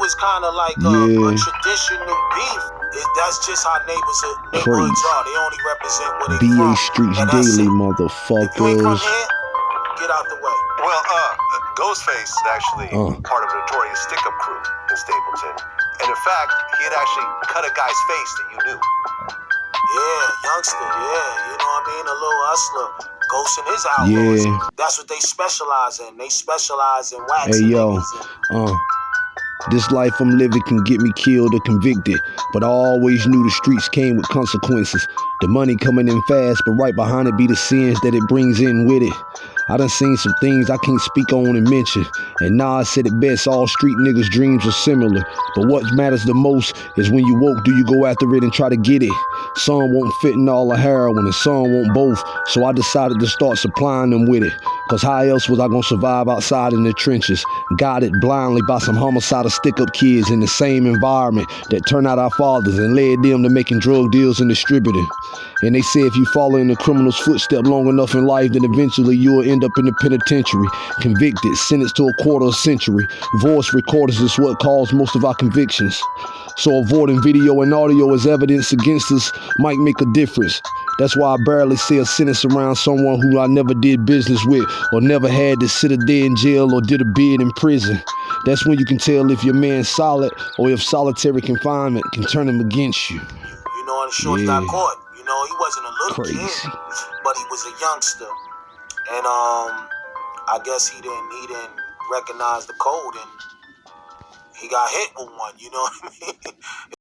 was kind of like a, Yeah. a traditional beef. It, that's just how neighbors are, neighborhoods Crazy. are. They only represent where they BA from. Streets And Daily, it. If you ain't from motherfuckers. here, get out the way. Well, uh, Ghostface is actually Uh. part of a notorious stick-up crew in Stapleton. And in fact, he had actually cut a guy's face that you knew. Yeah, youngster. Yeah, you know what I mean. A little hustler. Ghost in his outlaws. Yeah. That's what they specialize in. They specialize in waxing Hey, yo. niggas and Uh, this life I'm living can get me killed or convicted, but I always knew the streets came with consequences. The money coming in fast, but right behind it be the sins that it brings in with it. I done seen some things I can't speak on and mention. And Nas said it best, all street niggas' dreams are similar. But what matters the most is when you woke, do you go after it and try to get it? Some won't fit in all the heroin and some won't both. So I decided to start supplying them with it. Cause how else was I gonna survive outside in the trenches? Guided blindly by some homicidal stick up kids in the same environment that turned out our fathers and led them to making drug deals and distributing. And they say if you follow in the criminal's footstep long enough in life, then eventually you'll end up in the penitentiary, convicted, sentenced to a quarter of a century. Voice recorders is what caused most of our convictions. So avoiding video and audio as evidence against us might make a difference. That's why I barely say a sentence around someone who I never did business with or never had to sit a day in jail or did a bid in prison. That's when you can tell if your man's solid or if solitary confinement can turn him against you. You know, and Shorty Yeah. got caught. You know, he wasn't a little Crazy. kid, but he was a youngster. And um, I guess he didn't he didn't recognize the code, and he got hit with one. You know what I mean?